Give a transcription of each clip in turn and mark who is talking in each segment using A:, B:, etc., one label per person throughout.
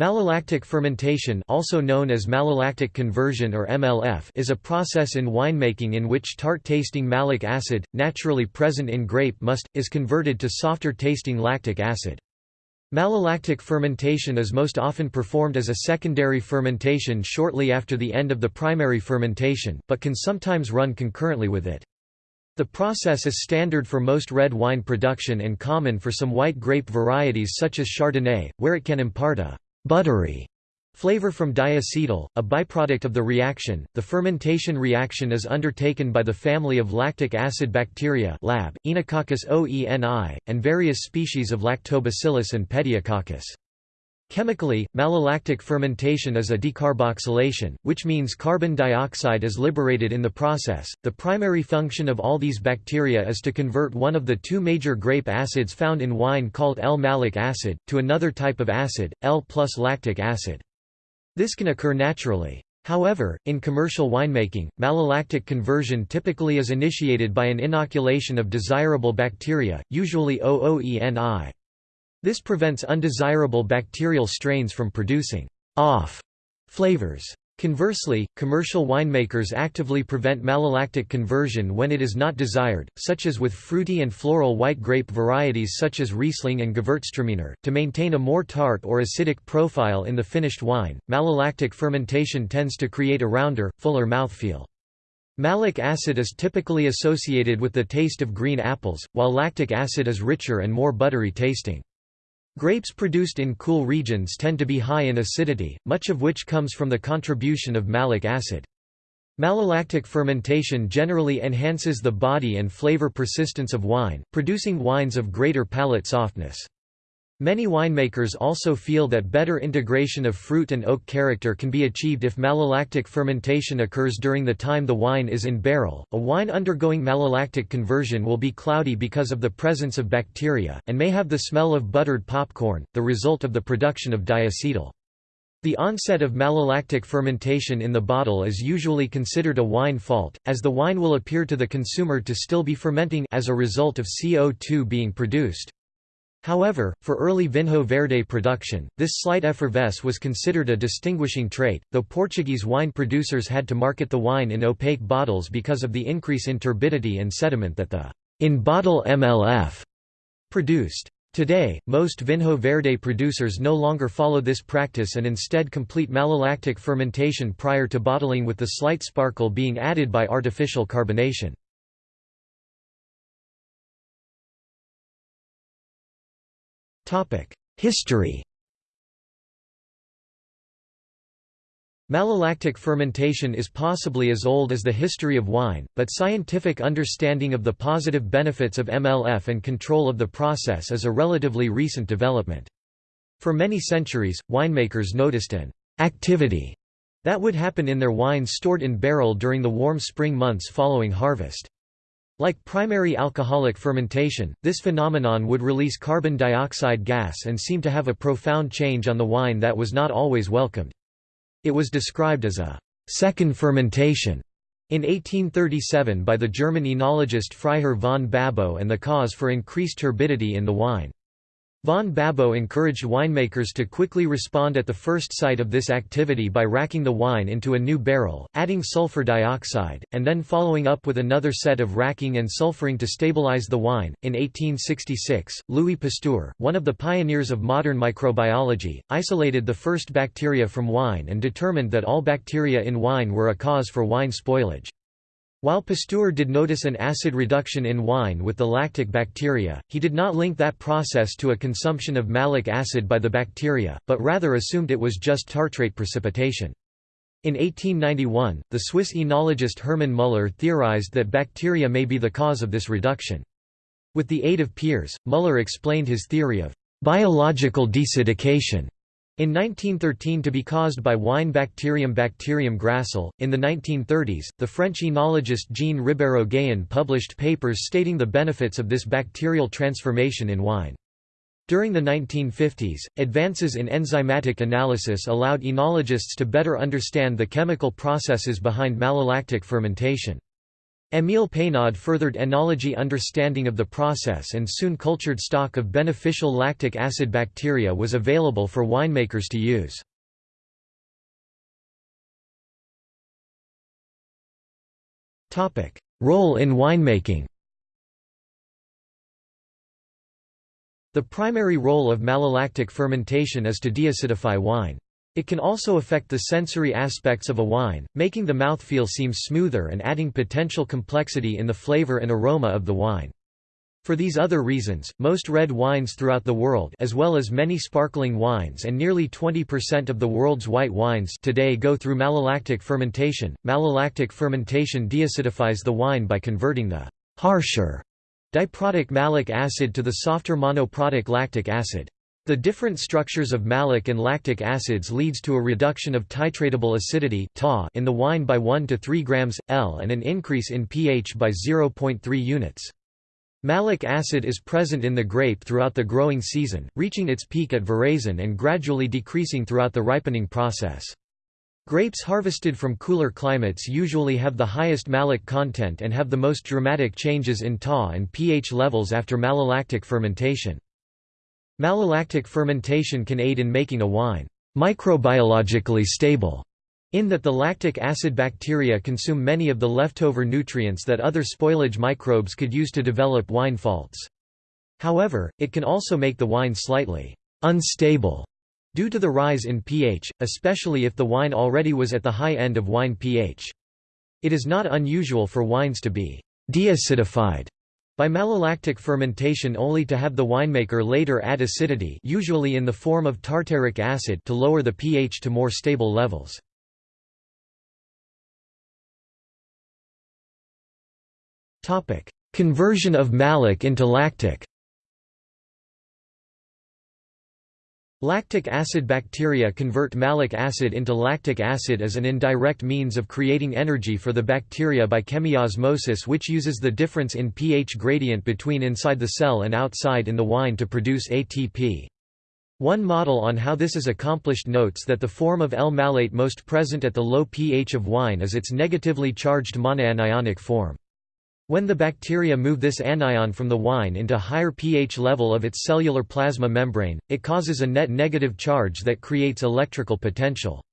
A: Malolactic fermentation also known as malolactic conversion or MLF is a process in winemaking in which tart-tasting malic acid, naturally present in grape must, is converted to softer-tasting lactic acid. Malolactic fermentation is most often performed as a secondary fermentation shortly after the end of the primary fermentation, but can sometimes run concurrently with it. The process is standard for most red wine production and common for some white grape varieties such as Chardonnay, where it can impart a buttery flavor from diacetyl, a byproduct of the reaction. The fermentation reaction is undertaken by the family of lactic acid bacteria lab, Oenococcus oeni, and various species of Lactobacillus and Pediococcus. Chemically, malolactic fermentation is a decarboxylation, which means carbon dioxide is liberated in the process. The primary function of all these bacteria is to convert one of the two major grape acids found in wine called L-malic acid, to another type of acid, L plus lactic acid. This can occur naturally. However, in commercial winemaking, malolactic conversion typically is initiated by an inoculation of desirable bacteria, usually O. oeni. This prevents undesirable bacterial strains from producing off flavors. Conversely, commercial winemakers actively prevent malolactic conversion when it is not desired, such as with fruity and floral white grape varieties such as Riesling and Gewürztraminer, to maintain a more tart or acidic profile in the finished wine. Malolactic fermentation tends to create a rounder, fuller mouthfeel. Malic acid is typically associated with the taste of green apples, while lactic acid is richer and more buttery tasting. Grapes produced in cool regions tend to be high in acidity, much of which comes from the contribution of malic acid. Malolactic fermentation generally enhances the body and flavor persistence of wine, producing wines of greater palate softness. Many winemakers also feel that better integration of fruit and oak character can be achieved if malolactic fermentation occurs during the time the wine is in barrel. A wine undergoing malolactic conversion will be cloudy because of the presence of bacteria, and may have the smell of buttered popcorn, the result of the production of diacetyl. The onset of malolactic fermentation in the bottle is usually considered a wine fault, as the wine will appear to the consumer to still be fermenting as a result of CO2 being produced. However, for early Vinho Verde production, this slight effervescence was considered a distinguishing trait, though Portuguese wine producers had to market the wine in opaque bottles because of the increase in turbidity and sediment that the in-bottle MLF produced. Today, most Vinho Verde producers no longer follow this practice and instead complete malolactic fermentation prior to bottling with the slight sparkle being added by artificial carbonation. History Malolactic fermentation is possibly as old as the history of wine, but scientific understanding of the positive benefits of MLF and control of the process is a relatively recent development. For many centuries, winemakers noticed an activity that would happen in their wines stored in barrel during the warm spring months following harvest. Like primary alcoholic fermentation, this phenomenon would release carbon dioxide gas and seem to have a profound change on the wine that was not always welcomed. It was described as a second fermentation in 1837 by the German enologist Freiherr von Babo and the cause for increased turbidity in the wine. Von Babo encouraged winemakers to quickly respond at the first sight of this activity by racking the wine into a new barrel, adding sulfur dioxide, and then following up with another set of racking and sulfuring to stabilize the wine. In 1866, Louis Pasteur, one of the pioneers of modern microbiology, isolated the first bacteria from wine and determined that all bacteria in wine were a cause for wine spoilage. While Pasteur did notice an acid reduction in wine with the lactic bacteria, he did not link that process to a consumption of malic acid by the bacteria, but rather assumed it was just tartrate precipitation. In 1891, the Swiss enologist Hermann Müller theorized that bacteria may be the cause of this reduction. With the aid of Peers, Müller explained his theory of biological deacidification in 1913 to be caused by wine bacterium Bacterium gracile. In the 1930s, the French enologist Jean Ribéreau-Gayon published papers stating the benefits of this bacterial transformation in wine. During the 1950s, advances in enzymatic analysis allowed enologists to better understand the chemical processes behind malolactic fermentation. Émile Peynaud furthered enology understanding of the process and soon cultured stock of beneficial lactic acid bacteria was available for winemakers to use. Role in winemaking The primary role of malolactic fermentation is to deacidify wine. It can also affect the sensory aspects of a wine, making the mouthfeel seem smoother and adding potential complexity in the flavor and aroma of the wine. For these other reasons, most red wines throughout the world as well as many sparkling wines and nearly 20% of the world's white wines today go through malolactic fermentation. Malolactic fermentation deacidifies the wine by converting the harsher Diprotic malic acid to the softer monoprotic lactic acid. The different structures of malic and lactic acids leads to a reduction of titratable acidity in the wine by 1 to 3 grams L and an increase in pH by 0.3 units. Malic acid is present in the grape throughout the growing season, reaching its peak at veraison and gradually decreasing throughout the ripening process. Grapes harvested from cooler climates usually have the highest malic content and have the most dramatic changes in Ta and pH levels after malolactic fermentation. Malolactic fermentation can aid in making a wine microbiologically stable, in that the lactic acid bacteria consume many of the leftover nutrients that other spoilage microbes could use to develop wine faults. However, it can also make the wine slightly unstable Due to the rise in pH, especially if the wine already was at the high end of wine pH. It is not unusual for wines to be deacidified by malolactic fermentation only to have the winemaker later add acidity usually in the form of tartaric acid to lower the pH to more stable levels. Conversion of malic into lactic Lactic acid bacteria convert malic acid into lactic acid as an indirect means of creating energy for the bacteria by chemiosmosis which uses the difference in pH gradient between inside the cell and outside in the wine to produce ATP. One model on how this is accomplished notes that the form of L-malate most present at the low pH of wine is its negatively charged monoanionic form. When the bacteria move this anion from the wine into higher pH level of its cellular plasma membrane, it causes a net negative charge that creates electrical potential.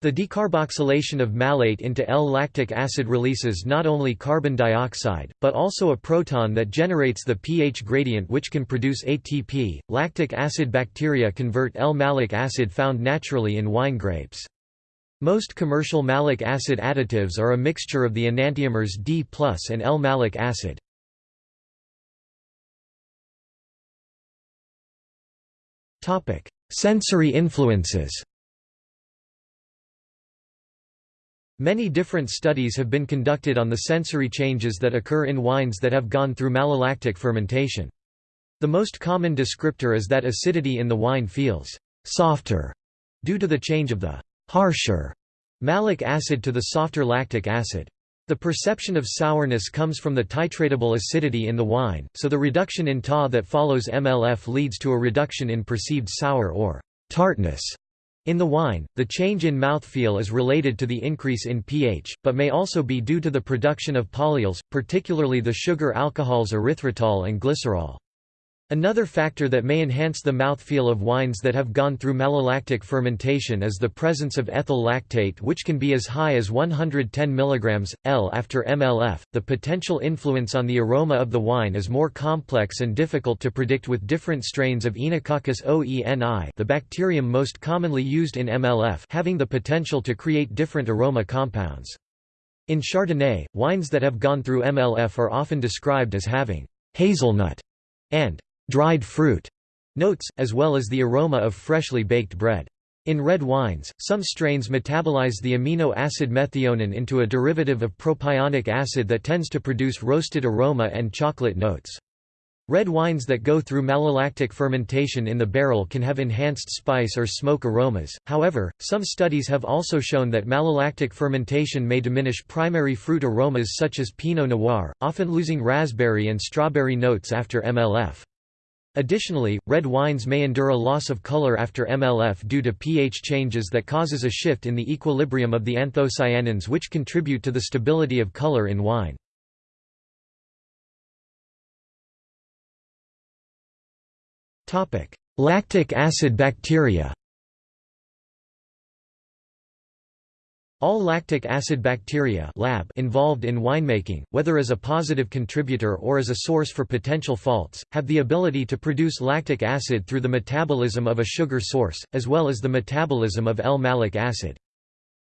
A: The decarboxylation of malate into L-lactic acid releases not only carbon dioxide, but also a proton that generates the pH gradient which can produce ATP. Lactic acid bacteria convert L-malic acid found naturally in wine grapes. Most commercial malic acid additives are a mixture of the enantiomers D and L-malic acid. Sensory influences Many different studies have been conducted on the sensory changes that occur in wines that have gone through malolactic fermentation. The most common descriptor is that acidity in the wine feels «softer» due to the change of the harsher malic acid to the softer lactic acid. The perception of sourness comes from the titratable acidity in the wine, so the reduction in Ta that follows MLF leads to a reduction in perceived sour or tartness in the wine. The change in mouthfeel is related to the increase in pH, but may also be due to the production of polyols, particularly the sugar alcohols erythritol and glycerol. Another factor that may enhance the mouthfeel of wines that have gone through malolactic fermentation is the presence of ethyl lactate which can be as high as 110 mg, L after MLF. The potential influence on the aroma of the wine is more complex and difficult to predict with different strains of Oenococcus oeni the bacterium most commonly used in MLF having the potential to create different aroma compounds. In Chardonnay, wines that have gone through MLF are often described as having hazelnut and dried fruit notes, as well as the aroma of freshly baked bread. In red wines, some strains metabolize the amino acid methionine into a derivative of propionic acid that tends to produce roasted aroma and chocolate notes. Red wines that go through malolactic fermentation in the barrel can have enhanced spice or smoke aromas, however, some studies have also shown that malolactic fermentation may diminish primary fruit aromas such as Pinot Noir, often losing raspberry and strawberry notes after MLF. Additionally, red wines may endure a loss of color after MLF due to pH changes that causes a shift in the equilibrium of the anthocyanins which contribute to the stability of color in wine. Lactic acid bacteria All lactic acid bacteria lab involved in winemaking, whether as a positive contributor or as a source for potential faults, have the ability to produce lactic acid through the metabolism of a sugar source, as well as the metabolism of L-malic acid.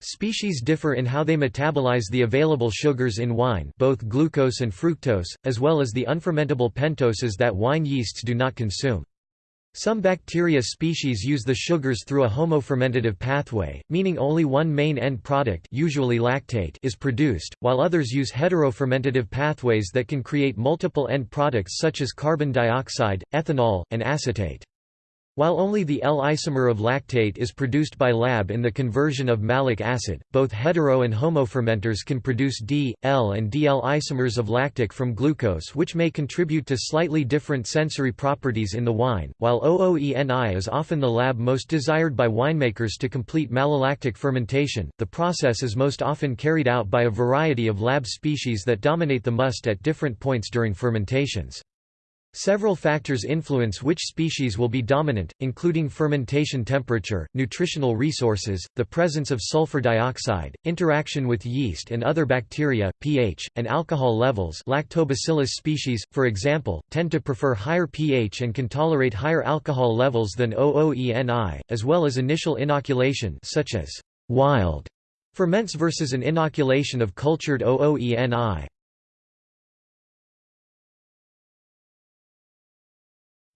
A: Species differ in how they metabolize the available sugars in wine both glucose and fructose, as well as the unfermentable pentoses that wine yeasts do not consume. Some bacteria species use the sugars through a homofermentative pathway, meaning only one main end product usually lactate is produced, while others use heterofermentative pathways that can create multiple end products such as carbon dioxide, ethanol, and acetate. While only the L-isomer of lactate is produced by lab in the conversion of malic acid, both hetero and homofermenters can produce D, L and DL isomers of lactic from glucose which may contribute to slightly different sensory properties in the wine, while O. oeni is often the lab most desired by winemakers to complete malolactic fermentation. The process is most often carried out by a variety of lab species that dominate the must at different points during fermentations. Several factors influence which species will be dominant, including fermentation temperature, nutritional resources, the presence of sulfur dioxide, interaction with yeast and other bacteria, pH, and alcohol levels lactobacillus species, for example, tend to prefer higher pH and can tolerate higher alcohol levels than O. oeni, as well as initial inoculation such as wild ferments versus an inoculation of cultured O. oeni.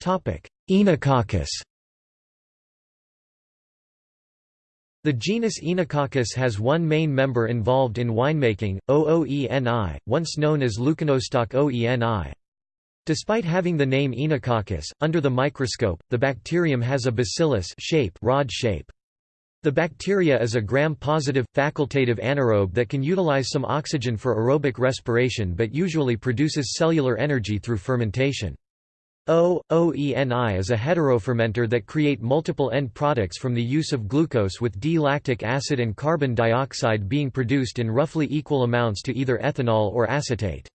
A: Oenococcus The genus Oenococcus has one main member involved in winemaking, O. oeni, once known as Leuconostoc oeni. Despite having the name Oenococcus, under the microscope, the bacterium has a bacillus shape, rod shape. The bacteria is a gram-positive, facultative anaerobe that can utilize some oxygen for aerobic respiration but usually produces cellular energy through fermentation. O. oeni is a heterofermenter that create multiple end products from the use of glucose with D-lactic acid and carbon dioxide being produced in roughly equal amounts to either ethanol or acetate.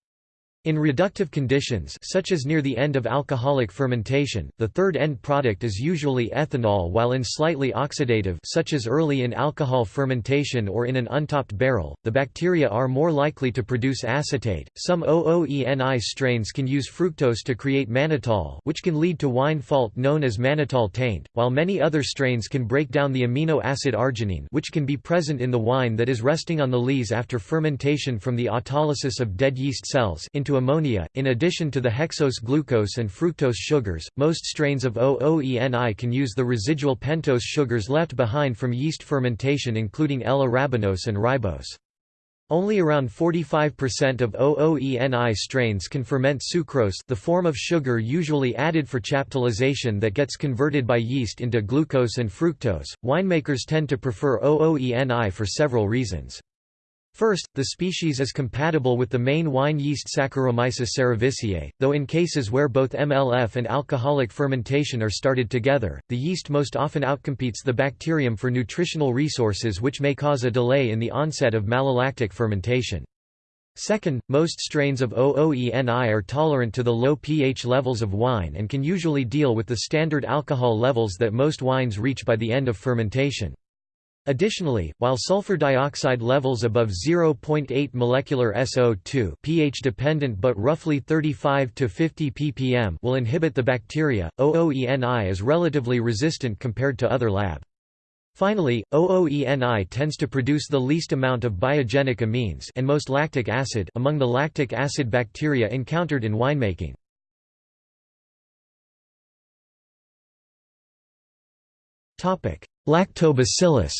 A: In reductive conditions such as near the end of alcoholic fermentation, the third end product is usually ethanol while in slightly oxidative such as early in alcohol fermentation or in an untopped barrel, the bacteria are more likely to produce acetate. Some O. oeni strains can use fructose to create mannitol which can lead to wine fault known as mannitol taint, while many other strains can break down the amino acid arginine which can be present in the wine that is resting on the lees after fermentation from the autolysis of dead yeast cells into ammonia. In addition to the hexose glucose and fructose sugars, most strains of O. oeni can use the residual pentose sugars left behind from yeast fermentation including L-arabinose and ribose. Only around 45% of O. oeni strains can ferment sucrose the form of sugar usually added for chaptalization that gets converted by yeast into glucose and fructose. Winemakers tend to prefer O. oeni for several reasons. First, the species is compatible with the main wine yeast Saccharomyces cerevisiae, though in cases where both MLF and alcoholic fermentation are started together, the yeast most often outcompetes the bacterium for nutritional resources which may cause a delay in the onset of malolactic fermentation. Second, most strains of O. oeni are tolerant to the low pH levels of wine and can usually deal with the standard alcohol levels that most wines reach by the end of fermentation. Additionally, while sulfur dioxide levels above 0.8 molecular SO2 pH dependent but roughly 35 to 50 ppm will inhibit the bacteria, O. oeni is relatively resistant compared to other lab. Finally, O. oeni tends to produce the least amount of biogenic amines and most lactic acid among the lactic acid bacteria encountered in winemaking. Lactobacillus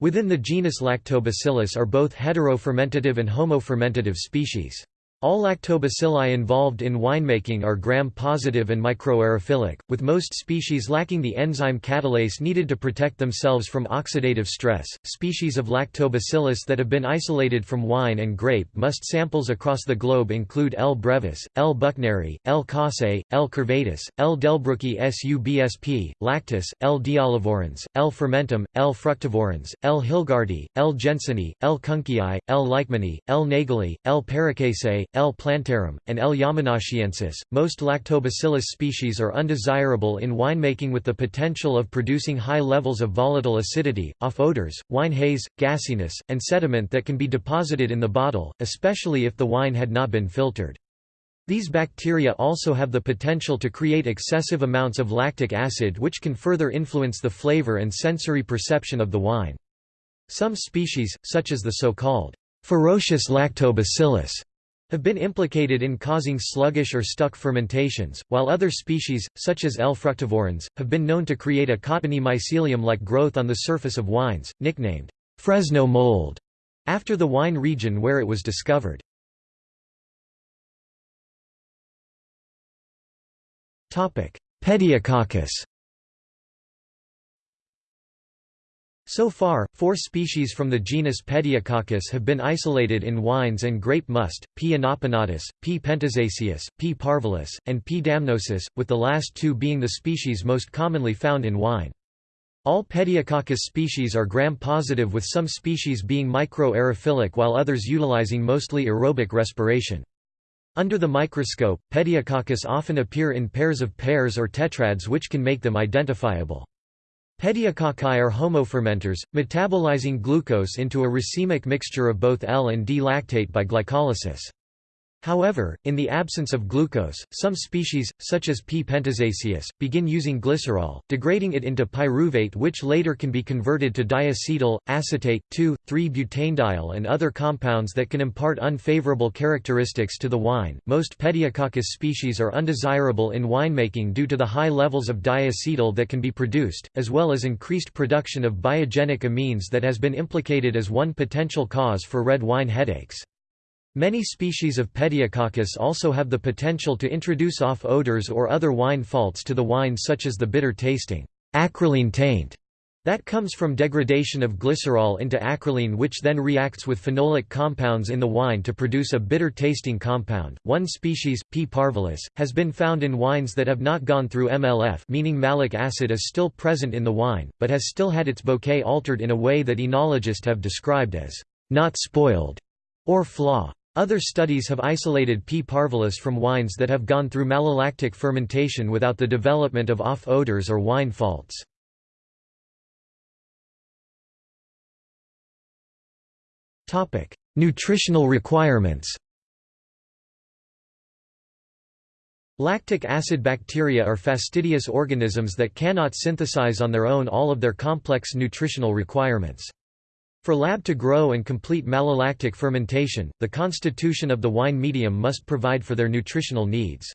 A: Within the genus Lactobacillus are both heterofermentative and homofermentative species. All lactobacilli involved in winemaking are gram-positive and microaerophilic, with most species lacking the enzyme catalase needed to protect themselves from oxidative stress. Species of lactobacillus that have been isolated from wine and grape must samples across the globe include L. brevis, L. buchneri, L. casei, L. curvatus, L. delbrueckii subsp, lactis, L. diolivorans, L. fermentum, L. fructivorans, L. hilgardi, L. jenseni, L. kunckii, L. leichmanni, L. nageli, L. paracasei, L. plantarum, and L. yamanashiensis. Most lactobacillus species are undesirable in winemaking with the potential of producing high levels of volatile acidity, off odors, wine haze, gassiness, and sediment that can be deposited in the bottle, especially if the wine had not been filtered. These bacteria also have the potential to create excessive amounts of lactic acid which can further influence the flavor and sensory perception of the wine. Some species, such as the so-called ferocious lactobacillus, have been implicated in causing sluggish or stuck fermentations, while other species, such as L. fructivorans, have been known to create a cottony mycelium-like growth on the surface of wines, nicknamed Fresno mold, after the wine region where it was discovered. Pediococcus So far, four species from the genus Pediococcus have been isolated in wines and grape must, P. inopinatus, P. pentosaceus, P. parvulus, and P. damnosus, with the last two being the species most commonly found in wine. All Pediococcus species are gram-positive with some species being micro-aerophilic while others utilizing mostly aerobic respiration. Under the microscope, Pediococcus often appear in pairs of pairs or tetrads which can make them identifiable. Pediococci are homofermenters, metabolizing glucose into a racemic mixture of both L and D lactate by glycolysis. However, in the absence of glucose, some species, such as P. pentosaceus, begin using glycerol, degrading it into pyruvate which later can be converted to diacetyl, acetate, 2,3-butanediol and other compounds that can impart unfavorable characteristics to the wine. Most Pediococcus species are undesirable in winemaking due to the high levels of diacetyl that can be produced, as well as increased production of biogenic amines that has been implicated as one potential cause for red wine headaches. Many species of Pediococcus also have the potential to introduce off odors or other wine faults to the wine such as the bitter tasting acrolein taint that comes from degradation of glycerol into acrolein which then reacts with phenolic compounds in the wine to produce a bitter tasting compound. One species, P. parvulus, has been found in wines that have not gone through MLF meaning malic acid is still present in the wine, but has still had its bouquet altered in a way that enologists have described as not spoiled or flaw. Other studies have isolated P. parvulus from wines that have gone through malolactic fermentation without the development of off odors or wine faults. Nutritional requirements Lactic acid bacteria are fastidious organisms that cannot synthesize on their own all of their complex nutritional requirements. For lab to grow and complete malolactic fermentation, the constitution of the wine medium must provide for their nutritional needs.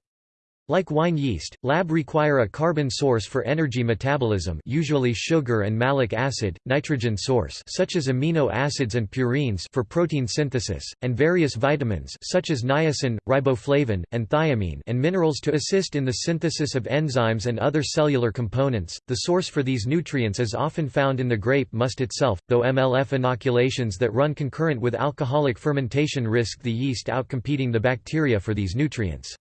A: Like wine yeast, lab require a carbon source for energy metabolism usually sugar and malic acid, nitrogen source such as amino acids and purines for protein synthesis, and various vitamins such as niacin, riboflavin, and thiamine and minerals to assist in the synthesis of enzymes and other cellular components. The source for these nutrients is often found in the grape must itself, though MLF inoculations that run concurrent with alcoholic fermentation risk the yeast outcompeting the bacteria for these nutrients.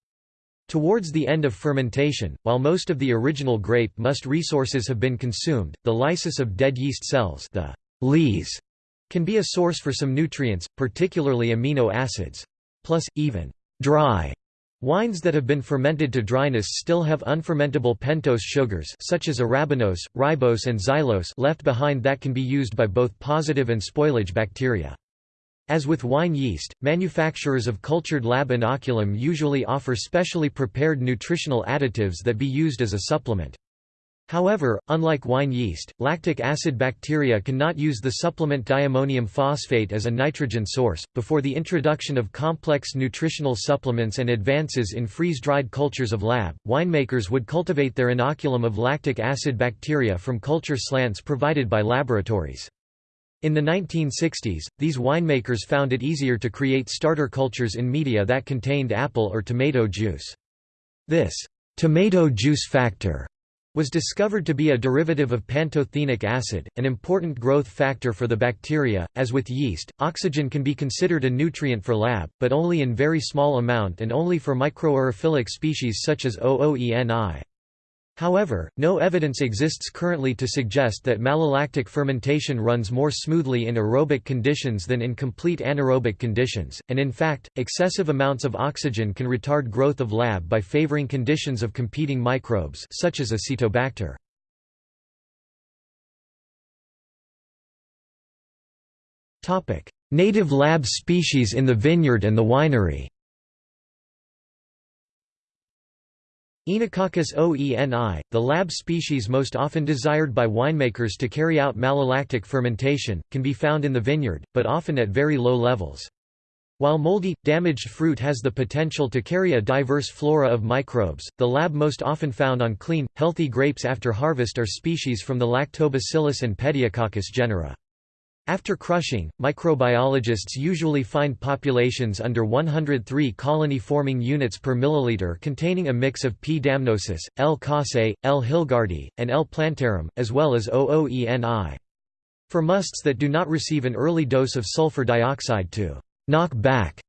A: Towards the end of fermentation, while most of the original grape must resources have been consumed, the lysis of dead yeast cells the lees can be a source for some nutrients, particularly amino acids. Plus, even dry wines that have been fermented to dryness still have unfermentable pentose sugars such as arabinose, ribose and xylose left behind that can be used by both positive and spoilage bacteria. As with wine yeast, manufacturers of cultured lab inoculum usually offer specially prepared nutritional additives that be used as a supplement. However, unlike wine yeast, lactic acid bacteria cannot use the supplement diammonium phosphate as a nitrogen source. Before the introduction of complex nutritional supplements and advances in freeze-dried cultures of lab, winemakers would cultivate their inoculum of lactic acid bacteria from culture slants provided by laboratories. In the 1960s, these winemakers found it easier to create starter cultures in media that contained apple or tomato juice. This tomato juice factor was discovered to be a derivative of pantothenic acid, an important growth factor for the bacteria. As with yeast, oxygen can be considered a nutrient for lab, but only in very small amount and only for microaerophilic species such as O. oeni. However, no evidence exists currently to suggest that malolactic fermentation runs more smoothly in aerobic conditions than in complete anaerobic conditions, and in fact, excessive amounts of oxygen can retard growth of lab by favoring conditions of competing microbes such as Acetobacter. Native lab species in the vineyard and the winery Oenococcus oeni, the lab species most often desired by winemakers to carry out malolactic fermentation, can be found in the vineyard, but often at very low levels. While moldy, damaged fruit has the potential to carry a diverse flora of microbes, the lab most often found on clean, healthy grapes after harvest are species from the Lactobacillus and Pediococcus genera. After crushing, microbiologists usually find populations under 103 colony-forming units per milliliter containing a mix of P. damnosus, L. casei, L. hilgardi, and L. plantarum, as well as O. oeni. For musts that do not receive an early dose of sulfur dioxide to knock back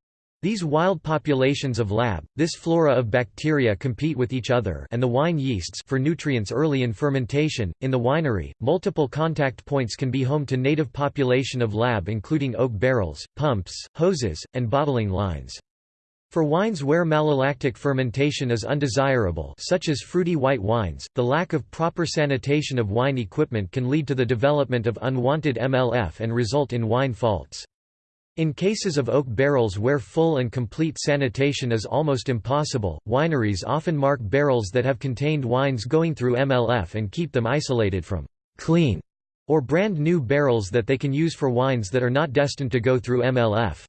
A: these wild populations of lab, this flora of bacteria compete with each other and the wine yeasts for nutrients early in fermentation. In the winery, multiple contact points can be home to native population of lab including oak barrels, pumps, hoses, and bottling lines. For wines where malolactic fermentation is undesirable such as fruity white wines, the lack of proper sanitation of wine equipment can lead to the development of unwanted MLF and result in wine faults. In cases of oak barrels where full and complete sanitation is almost impossible, wineries often mark barrels that have contained wines going through MLF and keep them isolated from clean or brand new barrels that they can use for wines that are not destined to go through MLF.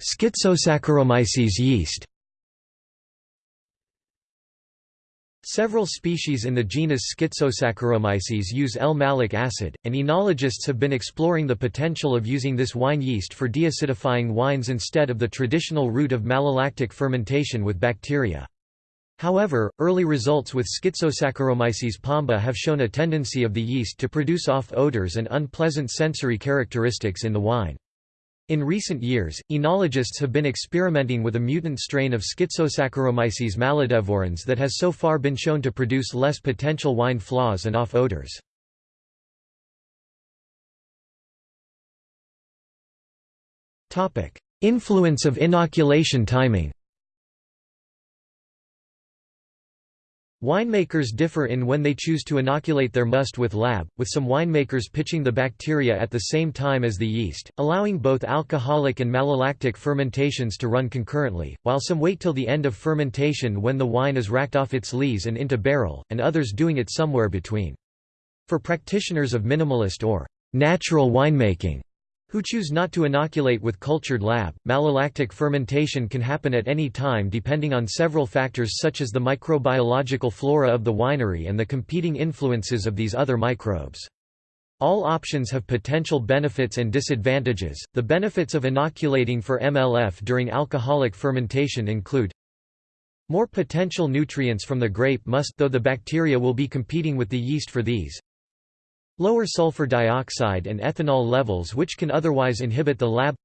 A: Schizosaccharomyces yeast Several species in the genus Schizosaccharomyces use L-malic acid, and enologists have been exploring the potential of using this wine yeast for deacidifying wines instead of the traditional route of malolactic fermentation with bacteria. However, early results with Schizosaccharomyces pombe have shown a tendency of the yeast to produce off odors and unpleasant sensory characteristics in the wine. In recent years, enologists have been experimenting with a mutant strain of Schizosaccharomyces malidevorans that has so far been shown to produce less potential wine flaws and off odors. Influence of inoculation timing Winemakers differ in when they choose to inoculate their must with lab, with some winemakers pitching the bacteria at the same time as the yeast, allowing both alcoholic and malolactic fermentations to run concurrently, while some wait till the end of fermentation when the wine is racked off its lees and into barrel, and others doing it somewhere between. For practitioners of minimalist or natural winemaking, who choose not to inoculate with cultured lab. Malolactic fermentation can happen at any time depending on several factors such as the microbiological flora of the winery and the competing influences of these other microbes. All options have potential benefits and disadvantages. The benefits of inoculating for MLF during alcoholic fermentation include more potential nutrients from the grape must though the bacteria will be competing with the yeast for these. Lower sulfur dioxide and ethanol levels which can otherwise inhibit the lab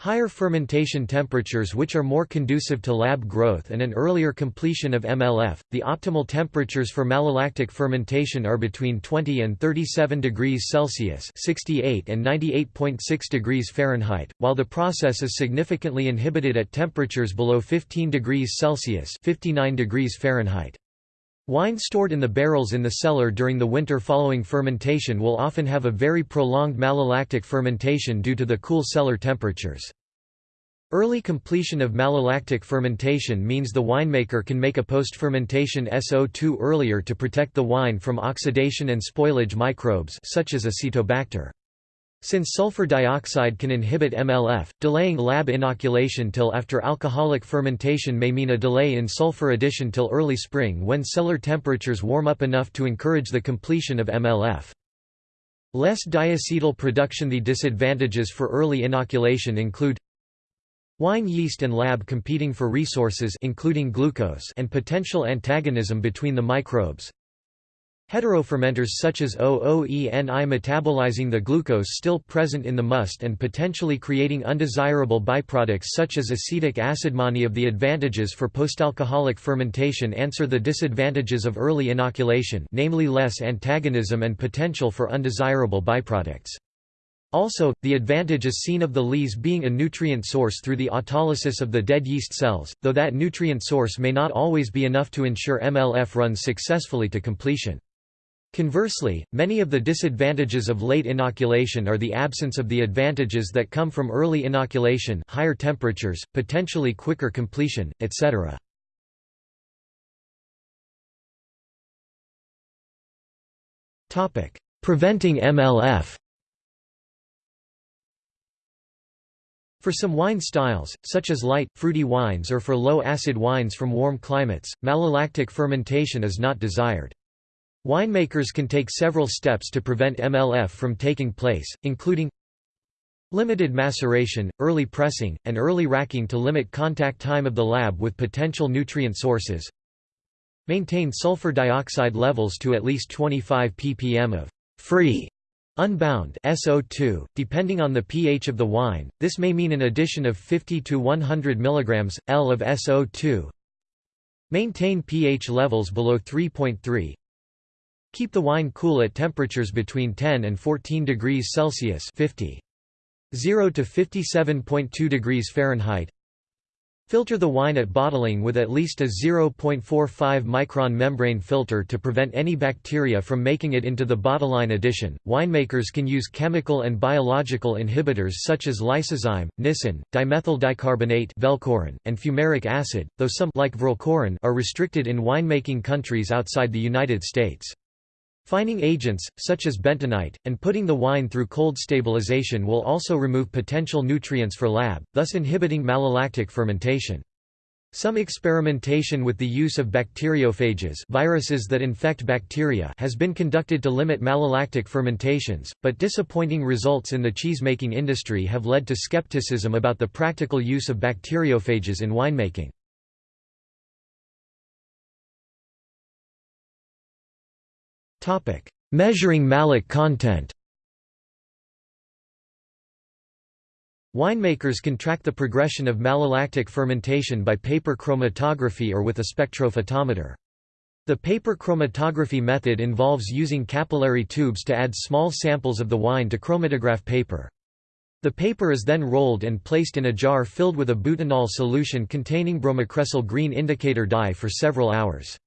A: Higher fermentation temperatures which are more conducive to lab growth and an earlier completion of MLF. The optimal temperatures for malolactic fermentation are between 20 and 37 degrees Celsius (68 and 98.6 degrees Fahrenheit), while the process is significantly inhibited at temperatures below 15 degrees Celsius (59 degrees Fahrenheit). Wine stored in the barrels in the cellar during the winter following fermentation will often have a very prolonged malolactic fermentation due to the cool cellar temperatures. Early completion of malolactic fermentation means the winemaker can make a post-fermentation SO2 earlier to protect the wine from oxidation and spoilage microbes such as Acetobacter. Since sulfur dioxide can inhibit MLF, delaying lab inoculation till after alcoholic fermentation may mean a delay in sulfur addition till early spring when cellar temperatures warm up enough to encourage the completion of MLF. Less diacetyl production The disadvantages for early inoculation include Wine yeast and lab competing for resources including glucose and potential antagonism between the microbes Heterofermenters such as O. oeni metabolizing the glucose still present in the must and potentially creating undesirable byproducts such as acetic acid. Many of the advantages for postalcoholic fermentation answer the disadvantages of early inoculation namely less antagonism and potential for undesirable byproducts. Also, the advantage is seen of the lees being a nutrient source through the autolysis of the dead yeast cells, though that nutrient source may not always be enough to ensure MLF runs successfully to completion. Conversely, many of the disadvantages of late inoculation are the absence of the advantages that come from early inoculation higher temperatures, potentially quicker completion, etc. Preventing MLF For some wine styles, such as light, fruity wines or for low-acid wines from warm climates, malolactic fermentation is not desired. Winemakers can take several steps to prevent MLF from taking place, including limited maceration, early pressing, and early racking to limit contact time of the lab with potential nutrient sources. Maintain sulfur dioxide levels to at least 25 ppm of free unbound SO2, depending on the pH of the wine, this may mean an addition of 50 to 100 mg, L of SO2 Maintain pH levels below 3.3 Keep the wine cool at temperatures between 10 and 14 degrees Celsius 50. 0 to 57.2 degrees Fahrenheit Filter the wine at bottling with at least a 0.45 micron membrane filter to prevent any bacteria from making it into the bottleline addition. Winemakers can use chemical and biological inhibitors such as lysozyme, nisin, dimethyl dicarbonate velcorin, and fumaric acid, though some like are restricted in winemaking countries outside the United States. Fining agents, such as bentonite, and putting the wine through cold stabilization will also remove potential nutrients for lab, thus inhibiting malolactic fermentation. Some experimentation with the use of bacteriophages viruses that infect bacteria has been conducted to limit malolactic fermentations, but disappointing results in the cheesemaking industry have led to skepticism about the practical use of bacteriophages in winemaking. Measuring malic content Winemakers can track the progression of malolactic fermentation by paper chromatography or with a spectrophotometer. The paper chromatography method involves using capillary tubes to add small samples of the wine to chromatograph paper. The paper is then rolled and placed in a jar filled with a butanol solution containing bromocresol green indicator dye for several hours.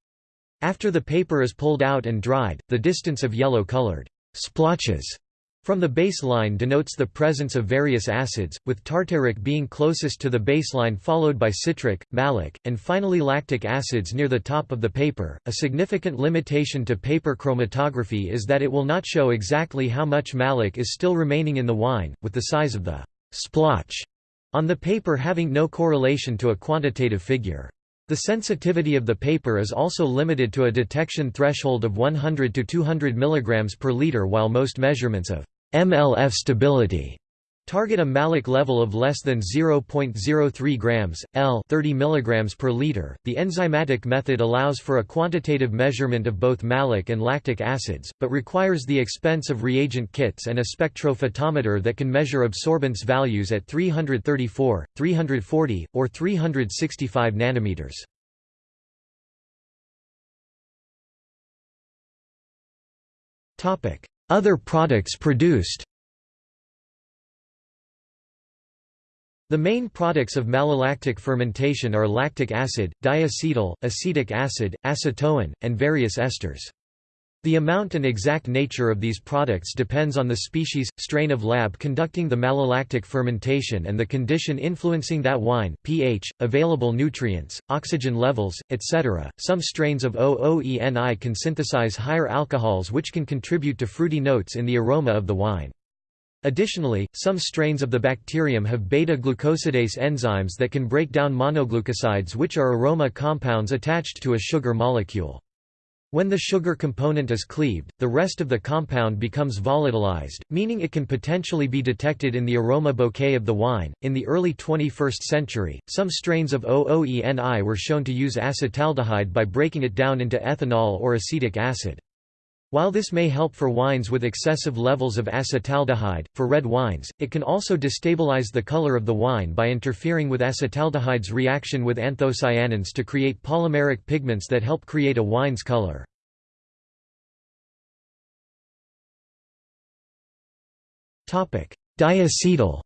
A: After the paper is pulled out and dried, the distance of yellow-colored splotches from the baseline denotes the presence of various acids, with tartaric being closest to the baseline followed by citric, malic, and finally lactic acids near the top of the paper. A significant limitation to paper chromatography is that it will not show exactly how much malic is still remaining in the wine, with the size of the splotch on the paper having no correlation to a quantitative figure. The sensitivity of the paper is also limited to a detection threshold of 100 to 200 mg per liter while most measurements of MLF stability target a malic level of less than 0.03 grams, L 30 mg per liter. The enzymatic method allows for a quantitative measurement of both malic and lactic acids, but requires the expense of reagent kits and a spectrophotometer that can measure absorbance values at 334, 340, or 365 nanometers. Topic: Other products produced The main products of malolactic fermentation are lactic acid, diacetyl, acetic acid, acetoin, and various esters. The amount and exact nature of these products depends on the species, strain of lab conducting the malolactic fermentation and the condition influencing that wine, pH, available nutrients, oxygen levels, etc. Some strains of O. oeni can synthesize higher alcohols which can contribute to fruity notes in the aroma of the wine. Additionally, some strains of the bacterium have beta-glucosidase enzymes that can break down monoglucosides which are aroma compounds attached to a sugar molecule. When the sugar component is cleaved, the rest of the compound becomes volatilized, meaning it can potentially be detected in the aroma bouquet of the wine. In the early 21st century, some strains of O. oeni were shown to use acetaldehyde by breaking it down into ethanol or acetic acid. While this may help for wines with excessive levels of acetaldehyde, for red wines, it can also destabilize the color of the wine by interfering with acetaldehyde's reaction with anthocyanins to create polymeric pigments that help create a wine's color. Diacetyl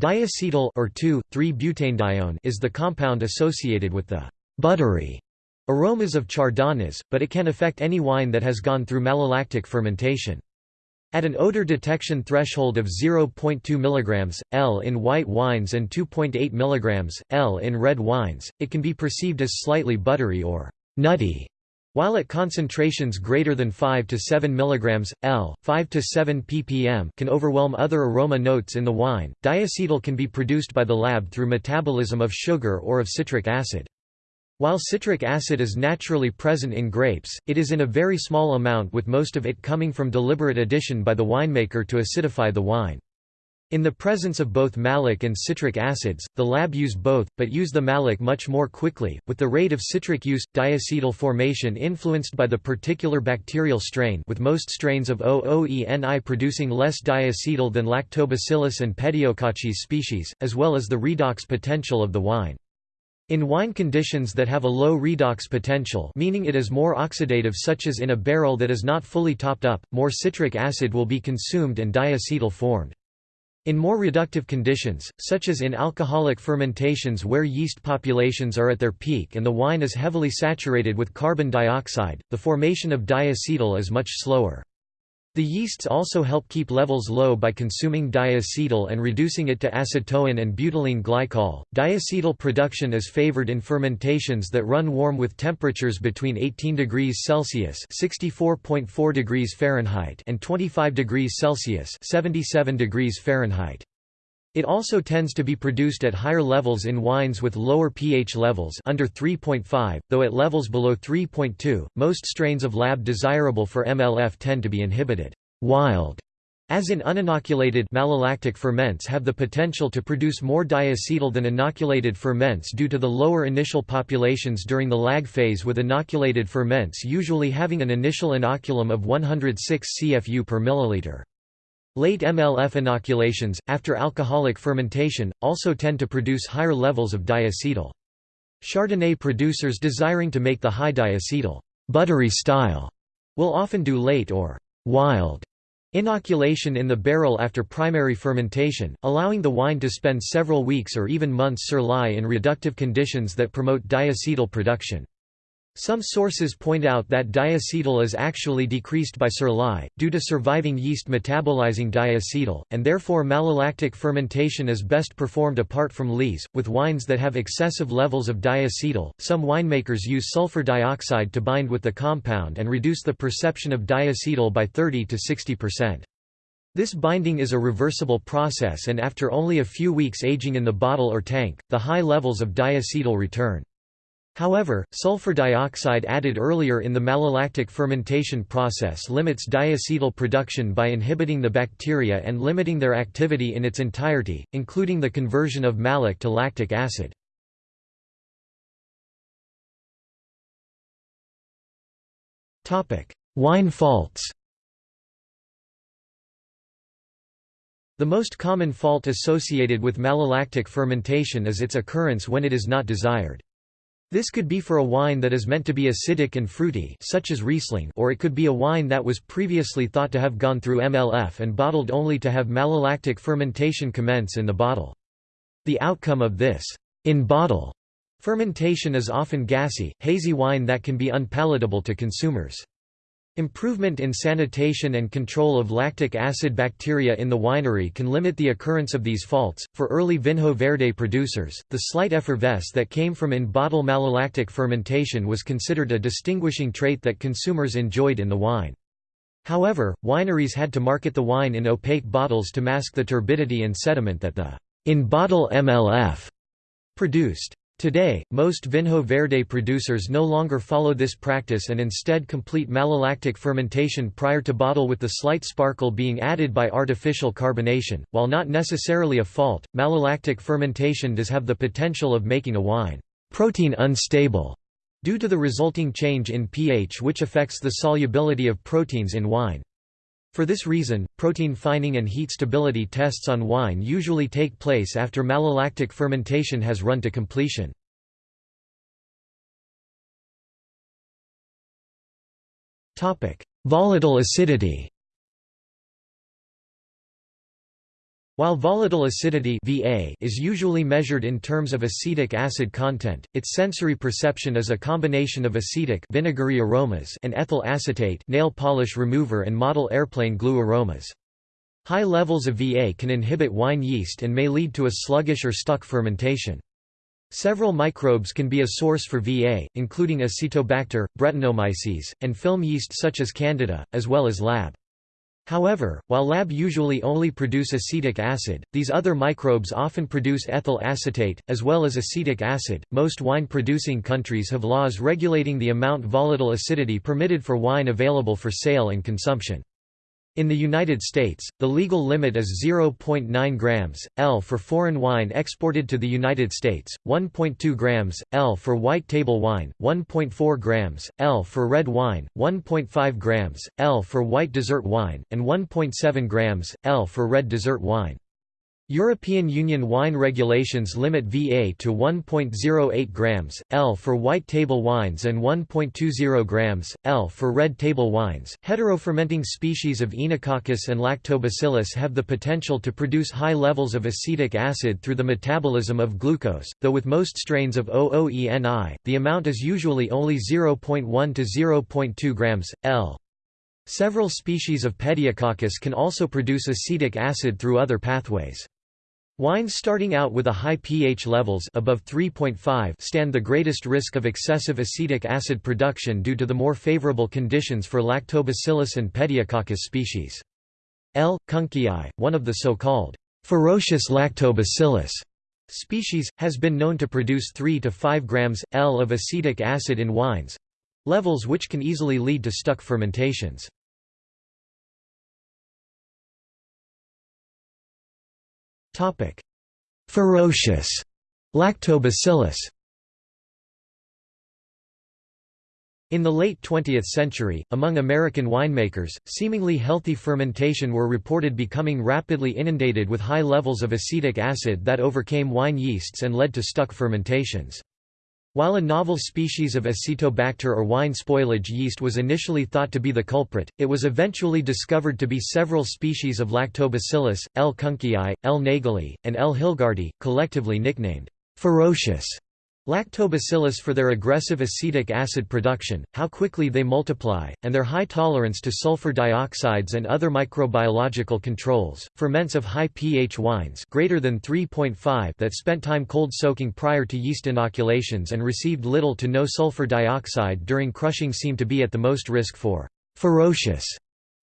A: Diacetyl or 2,3-butanedione is the compound associated with the buttery aromas of chardonnays, but it can affect any wine that has gone through malolactic fermentation. At an odor detection threshold of 0.2 mg, L in white wines and 2.8 mg, L in red wines, it can be perceived as slightly buttery or nutty, while at concentrations greater than 5 to 7 mg, L, 5 to 7 ppm can overwhelm other aroma notes in the wine. Diacetyl can be produced by the lab through metabolism of sugar or of citric acid. While citric acid is naturally present in grapes, it is in a very small amount with most of it coming from deliberate addition by the winemaker to acidify the wine. In the presence of both malic and citric acids, the lab use both, but use the malic much more quickly, with the rate of citric use, diacetyl formation influenced by the particular bacterial strain with most strains of O. oeni producing less diacetyl than Lactobacillus and Pediococcus species, as well as the redox potential of the wine. In wine conditions that have a low redox potential meaning it is more oxidative such as in a barrel that is not fully topped up, more citric acid will be consumed and diacetyl formed. In more reductive conditions, such as in alcoholic fermentations where yeast populations are at their peak and the wine is heavily saturated with carbon dioxide, the formation of diacetyl is much slower. The yeasts also help keep levels low by consuming diacetyl and reducing it to acetoin and butylene glycol. Diacetyl production is favored in fermentations that run warm with temperatures between 18 degrees Celsius (64.4 degrees Fahrenheit) and 25 degrees Celsius (77 degrees Fahrenheit). It also tends to be produced at higher levels in wines with lower pH levels under 3.5, though at levels below 3.2, most strains of lab desirable for MLF tend to be inhibited. Wild, as in uninoculated malolactic ferments have the potential to produce more diacetyl than inoculated ferments due to the lower initial populations during the lag phase with inoculated ferments usually having an initial inoculum of 106 CFU per milliliter. Late MLF inoculations, after alcoholic fermentation, also tend to produce higher levels of diacetyl. Chardonnay producers desiring to make the high diacetyl buttery style will often do late or wild inoculation in the barrel after primary fermentation, allowing the wine to spend several weeks or even months sur in reductive conditions that promote diacetyl production. Some sources point out that diacetyl is actually decreased by sur lie, due to surviving yeast metabolizing diacetyl, and therefore malolactic fermentation is best performed apart from lees. With wines that have excessive levels of diacetyl, some winemakers use sulfur dioxide to bind with the compound and reduce the perception of diacetyl by 30 to 60%. This binding is a reversible process and after only a few weeks aging in the bottle or tank, the high levels of diacetyl return. However, sulfur dioxide added earlier in the malolactic fermentation process limits diacetyl production by inhibiting the bacteria and limiting their activity in its entirety, including the conversion of malic to lactic acid. Wine faults The most common fault associated with malolactic fermentation is its occurrence when it is not desired. This could be for a wine that is meant to be acidic and fruity such as Riesling or it could be a wine that was previously thought to have gone through MLF and bottled only to have malolactic fermentation commence in the bottle. The outcome of this in-bottle fermentation is often gassy, hazy wine that can be unpalatable to consumers. Improvement in sanitation and control of lactic acid bacteria in the winery can limit the occurrence of these faults. For early Vinho Verde producers, the slight effervescence that came from in bottle malolactic fermentation was considered a distinguishing trait that consumers enjoyed in the wine. However, wineries had to market the wine in opaque bottles to mask the turbidity and sediment that the in bottle MLF produced. Today, most Vinho Verde producers no longer follow this practice and instead complete malolactic fermentation prior to bottle with the slight sparkle being added by artificial carbonation. While not necessarily a fault, malolactic fermentation does have the potential of making a wine protein unstable due to the resulting change in pH which affects the solubility of proteins in wine. For this reason, protein fining and heat stability tests on wine usually take place after malolactic fermentation has run to completion. Volatile acidity While volatile acidity VA is usually measured in terms of acetic acid content, its sensory perception is a combination of acetic vinegary aromas and ethyl acetate nail polish remover and model airplane glue aromas. High levels of VA can inhibit wine yeast and may lead to a sluggish or stuck fermentation. Several microbes can be a source for VA, including Acetobacter, Brettanomyces, and film yeast such as Candida, as well as lab. However, while lab usually only produce acetic acid, these other microbes often produce ethyl acetate, as well as acetic acid. Most wine producing countries have laws regulating the amount volatile acidity permitted for wine available for sale and consumption. In the United States, the legal limit is 0.9 grams, L for foreign wine exported to the United States, 1.2 grams, L for white table wine, 1.4 grams, L for red wine, 1.5 grams, L for white dessert wine, and 1.7 grams, L for red dessert wine. European Union wine regulations limit VA to 1.08 grams, L for white table wines and 1.20 grams, L for red table wines. Heterofermenting species of Oenococcus and Lactobacillus have the potential to produce high levels of acetic acid through the metabolism of glucose, though with most strains of O. oeni, the amount is usually only 0.1 to 0.2 grams, L. Several species of Pediococcus can also produce acetic acid through other pathways. Wines starting out with a high pH levels above 3.5 stand the greatest risk of excessive acetic acid production due to the more favorable conditions for Lactobacillus and Pediococcus species. L. kunkeei, one of the so-called ferocious Lactobacillus species, has been known to produce 3 to 5 grams, L of acetic acid in wines—levels which can easily lead to stuck fermentations. Topic: Ferocious Lactobacillus. In the late 20th century, among American winemakers, seemingly healthy fermentation were reported becoming rapidly inundated with high levels of acetic acid that overcame wine yeasts and led to stuck fermentations. While a novel species of Acetobacter or wine spoilage yeast was initially thought to be the culprit, it was eventually discovered to be several species of Lactobacillus, L. kunkeei, L. nagelii, and L. hilgardii, collectively nicknamed ferocious Lactobacillus for their aggressive acetic acid production, how quickly they multiply, and their high tolerance to sulfur dioxides and other microbiological controls. Ferments of high pH wines greater than 3.5 that spent time cold soaking prior to yeast inoculations and received little to no sulfur dioxide during crushing seem to be at the most risk for ferocious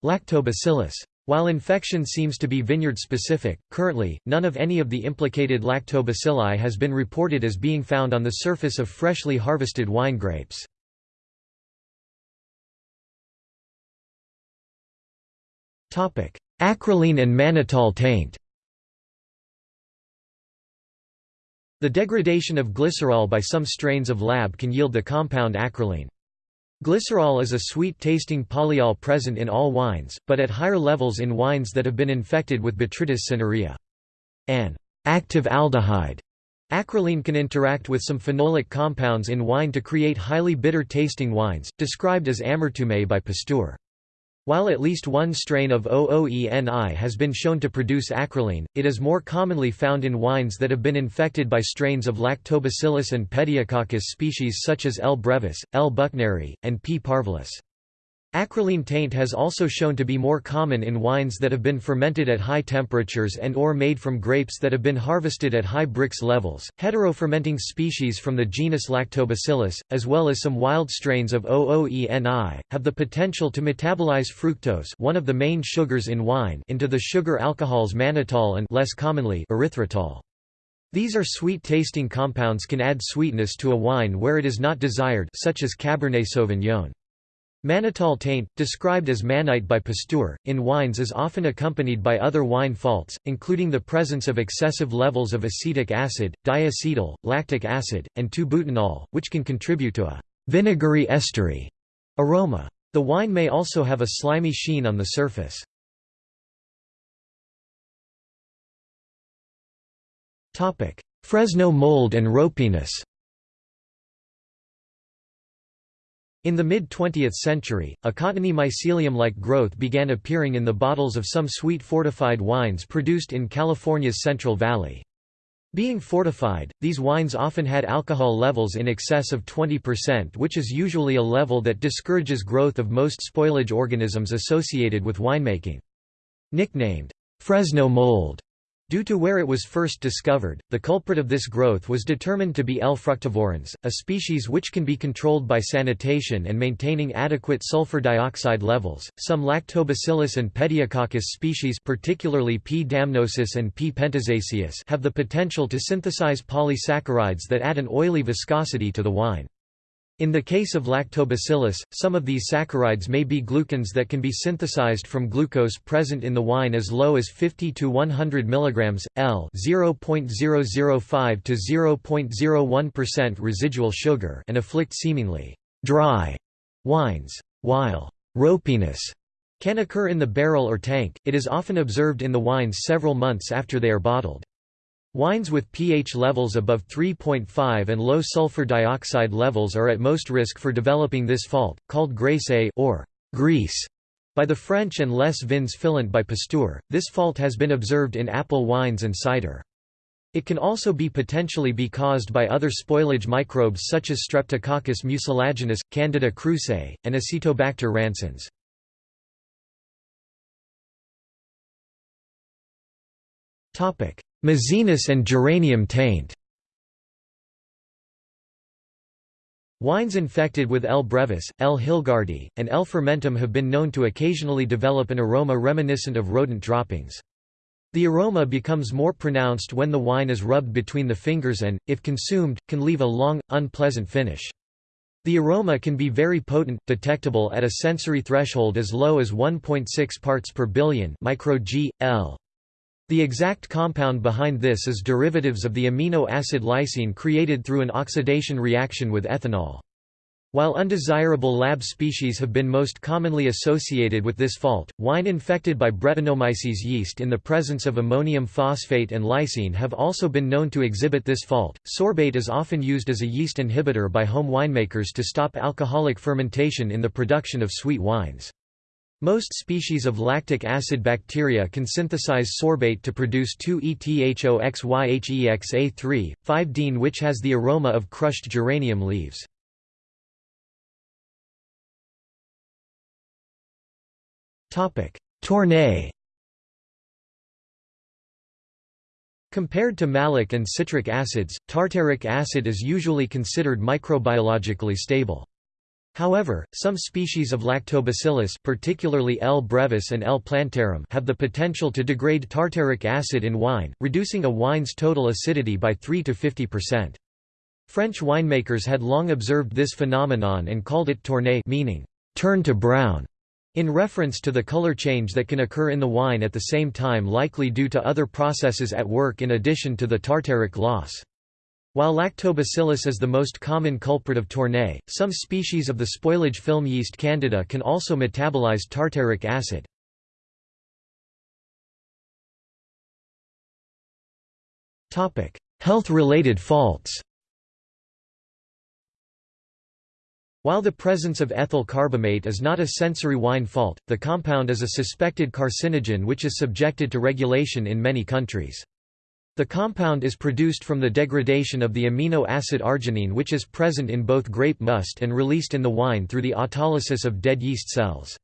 A: lactobacillus. While infection seems to be vineyard-specific, currently, none of any of the implicated lactobacilli has been reported as being found on the surface of freshly harvested wine grapes. Acrolein and mannitol taint The degradation of glycerol by some strains of lab can yield the compound acrolein. Glycerol is a sweet-tasting polyol present in all wines, but at higher levels in wines that have been infected with Botrytis cinerea. An active aldehyde acrolein can interact with some phenolic compounds in wine to create highly bitter-tasting wines, described as amertume by Pasteur. While at least one strain of O. oeni has been shown to produce acrolein, it is more commonly found in wines that have been infected by strains of Lactobacillus and Pediococcus species such as L. brevis, L. buchneri, and P. parvulus. Acrolein taint has also shown to be more common in wines that have been fermented at high temperatures and or made from grapes that have been harvested at high Brix levels. Heterofermenting species from the genus Lactobacillus, as well as some wild strains of O. oeni, have the potential to metabolize fructose, one of the main sugars in wine, into the sugar alcohols mannitol and less commonly erythritol. These are sweet-tasting compounds can add sweetness to a wine where it is not desired such as Cabernet Sauvignon. Mannitol taint, described as mannite by Pasteur, in wines is often accompanied by other wine faults, including the presence of excessive levels of acetic acid, diacetyl, lactic acid, and 2-butanol, which can contribute to a vinegary estery aroma. The wine may also have a slimy sheen on the surface. Fresno mold and ropiness In the mid-20th century, a cottony mycelium-like growth began appearing in the bottles of some sweet fortified wines produced in California's Central Valley. Being fortified, these wines often had alcohol levels in excess of 20% which is usually a level that discourages growth of most spoilage organisms associated with winemaking. Nicknamed, Fresno mold, Due to where it was first discovered, the culprit of this growth was determined to be L. fructivorans, a species which can be controlled by sanitation and maintaining adequate sulfur dioxide levels. Some Lactobacillus and Pediococcus species, particularly P. damnosus and P. pentosaceus, have the potential to synthesize polysaccharides that add an oily viscosity to the wine. In the case of lactobacillus, some of these saccharides may be glucans that can be synthesized from glucose present in the wine as low as 50 to 100 mg, L 0.005 to 0.01% residual sugar and afflict seemingly dry wines. While ropiness can occur in the barrel or tank, it is often observed in the wines several months after they are bottled. Wines with pH levels above 3.5 and low sulfur dioxide levels are at most risk for developing this fault, called graisse or grease by the French and les vins filants by Pasteur. This fault has been observed in apple wines and cider. It can also be potentially be caused by other spoilage microbes such as Streptococcus mucilaginus, Candida krusei, and Acetobacter rancens. Topic: Mousiness and geranium taint Wines infected with L. brevis, L. hilgardii, and L. fermentum have been known to occasionally develop an aroma reminiscent of rodent droppings. The aroma becomes more pronounced when the wine is rubbed between the fingers and, if consumed, can leave a long, unpleasant finish. The aroma can be very potent, detectable at a sensory threshold as low as 1.6 parts per billion micro G, L. The exact compound behind this is derivatives of the amino acid lysine created through an oxidation reaction with ethanol. While undesirable lab species have been most commonly associated with this fault, wine infected by Brettanomyces yeast in the presence of ammonium phosphate and lysine have also been known to exhibit this fault. Sorbate is often used as a yeast inhibitor by home winemakers to stop alcoholic fermentation in the production of sweet wines. Most species of lactic acid bacteria can synthesize sorbate to produce 2-ethoxyhexa3, 5-dene which has the aroma of crushed geranium leaves. Tourne Compared to malic and citric acids, tartaric acid is usually considered microbiologically stable. However, some species of lactobacillus particularly L. brevis and L. plantarum have the potential to degrade tartaric acid in wine, reducing a wine's total acidity by 3 to 50%. French winemakers had long observed this phenomenon and called it tourne meaning, turn to brown, in reference to the color change that can occur in the wine at the same time likely due to other processes at work in addition to the tartaric loss. While lactobacillus is the most common culprit of tourne, some species of the spoilage film yeast candida can also metabolize tartaric acid. Health-related faults While the presence of ethyl carbamate is not a sensory wine fault, the compound is a suspected carcinogen which is subjected to regulation in many countries. The compound is produced from the degradation of the amino acid arginine which is present in both grape must and released in the wine through the autolysis of dead yeast cells.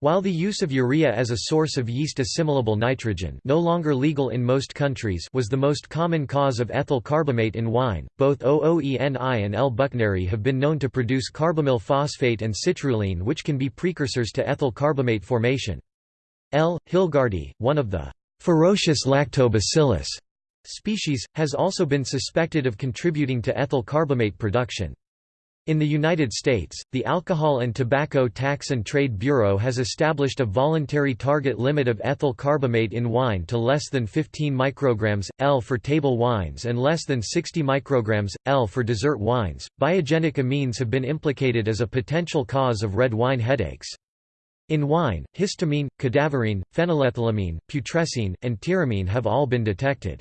A: While the use of urea as a source of yeast-assimilable nitrogen no longer legal in most countries was the most common cause of ethyl carbamate in wine, both O. oeni and L-buchneri have been known to produce carbamyl phosphate and citrulline which can be precursors to ethyl carbamate formation. L. hilgardii, one of the ferocious lactobacillus species, has also been suspected of contributing to ethyl carbamate production. In the United States, the Alcohol and Tobacco Tax and Trade Bureau has established a voluntary target limit of ethyl carbamate in wine to less than 15 micrograms L for table wines and less than 60 micrograms L for dessert wines. Biogenic amines have been implicated as a potential cause of red wine headaches. In wine, histamine, cadaverine, phenylethylamine, putrescine, and tyramine have all been detected.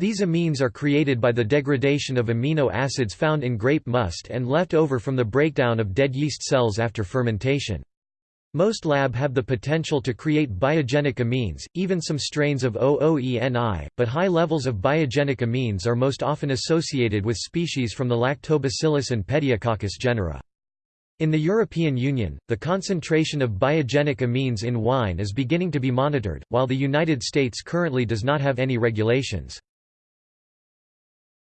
A: These amines are created by the degradation of amino acids found in grape must and left over from the breakdown of dead yeast cells after fermentation. Most lab have the potential to create biogenic amines, even some strains of O. oeni, but high levels of biogenic amines are most often associated with species from the Lactobacillus and Pediococcus genera. In the European Union, the concentration of biogenic amines in wine is beginning to be monitored, while the United States currently does not have any regulations.